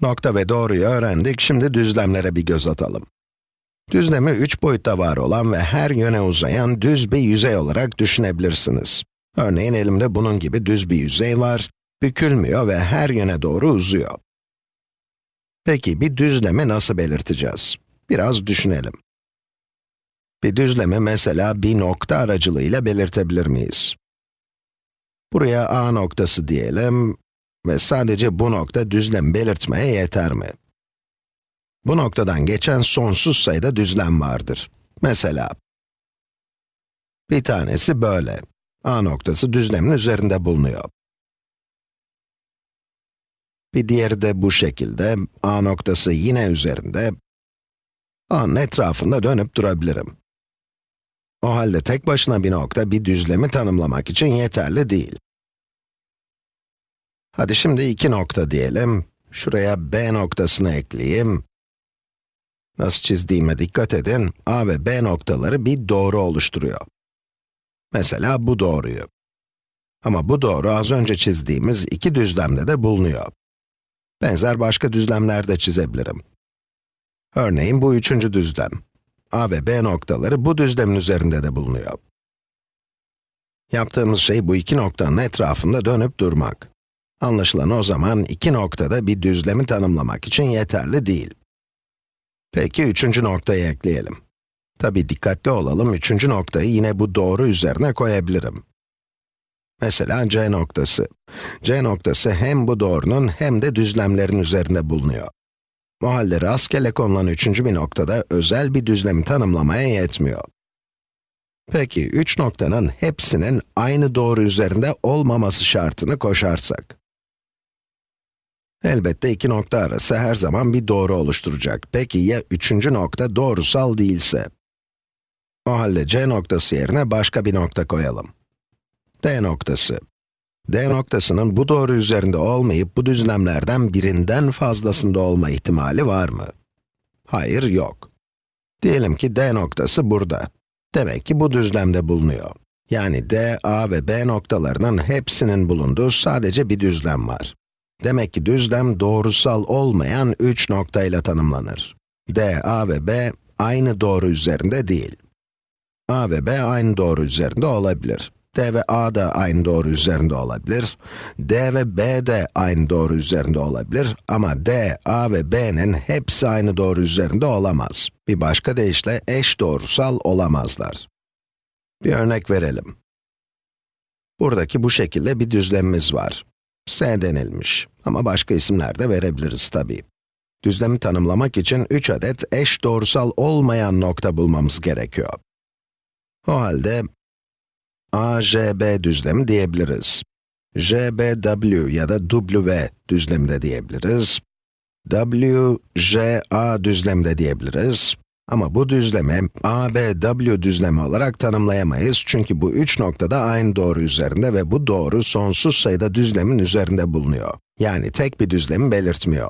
Nokta ve doğruyu öğrendik, şimdi düzlemlere bir göz atalım. Düzlemi üç boyutta var olan ve her yöne uzayan düz bir yüzey olarak düşünebilirsiniz. Örneğin elimde bunun gibi düz bir yüzey var, bükülmüyor ve her yöne doğru uzuyor. Peki bir düzlemi nasıl belirteceğiz? Biraz düşünelim. Bir düzlemi mesela bir nokta aracılığıyla belirtebilir miyiz? Buraya a noktası diyelim ve sadece bu nokta düzlem belirtmeye yeter mi? Bu noktadan geçen sonsuz sayıda düzlem vardır. Mesela, bir tanesi böyle. A noktası düzlemin üzerinde bulunuyor. Bir diğeri de bu şekilde. A noktası yine üzerinde. A'nın etrafında dönüp durabilirim. O halde tek başına bir nokta bir düzlemi tanımlamak için yeterli değil. Hadi şimdi iki nokta diyelim. Şuraya B noktasını ekleyeyim. Nasıl çizdiğime dikkat edin. A ve B noktaları bir doğru oluşturuyor. Mesela bu doğruyu. Ama bu doğru az önce çizdiğimiz iki düzlemde de bulunuyor. Benzer başka düzlemler de çizebilirim. Örneğin bu üçüncü düzlem. A ve B noktaları bu düzlemin üzerinde de bulunuyor. Yaptığımız şey bu iki noktanın etrafında dönüp durmak. Anlaşılan o zaman iki noktada bir düzlemi tanımlamak için yeterli değil. Peki üçüncü noktayı ekleyelim. Tabi dikkatli olalım, üçüncü noktayı yine bu doğru üzerine koyabilirim. Mesela C noktası. C noktası hem bu doğrunun hem de düzlemlerin üzerinde bulunuyor. O halde rastgele konulan üçüncü bir noktada özel bir düzlemi tanımlamaya yetmiyor. Peki, üç noktanın hepsinin aynı doğru üzerinde olmaması şartını koşarsak. Elbette iki nokta arası her zaman bir doğru oluşturacak. Peki ya üçüncü nokta doğrusal değilse? O halde C noktası yerine başka bir nokta koyalım. D noktası. D noktasının bu doğru üzerinde olmayıp bu düzlemlerden birinden fazlasında olma ihtimali var mı? Hayır, yok. Diyelim ki D noktası burada. Demek ki bu düzlemde bulunuyor. Yani D, A ve B noktalarının hepsinin bulunduğu sadece bir düzlem var. Demek ki düzlem doğrusal olmayan 3 noktayla tanımlanır. D, A ve B aynı doğru üzerinde değil. A ve B aynı doğru üzerinde olabilir. D ve A da aynı doğru üzerinde olabilir. D ve B de aynı doğru üzerinde olabilir. Ama D, A ve B'nin hepsi aynı doğru üzerinde olamaz. Bir başka deyişle eş doğrusal olamazlar. Bir örnek verelim. Buradaki bu şekilde bir düzlemimiz var. S denilmiş. Ama başka isimler de verebiliriz tabii. Düzlemi tanımlamak için 3 adet eş doğrusal olmayan nokta bulmamız gerekiyor. O halde, AJB düzlemi diyebiliriz. JBW ya da W düzlemi de diyebiliriz. WJA düzlemi de diyebiliriz. Ama bu düzlemi ABW düzlemi olarak tanımlayamayız çünkü bu üç noktada aynı doğru üzerinde ve bu doğru sonsuz sayıda düzlemin üzerinde bulunuyor. Yani tek bir düzlemi belirtmiyor.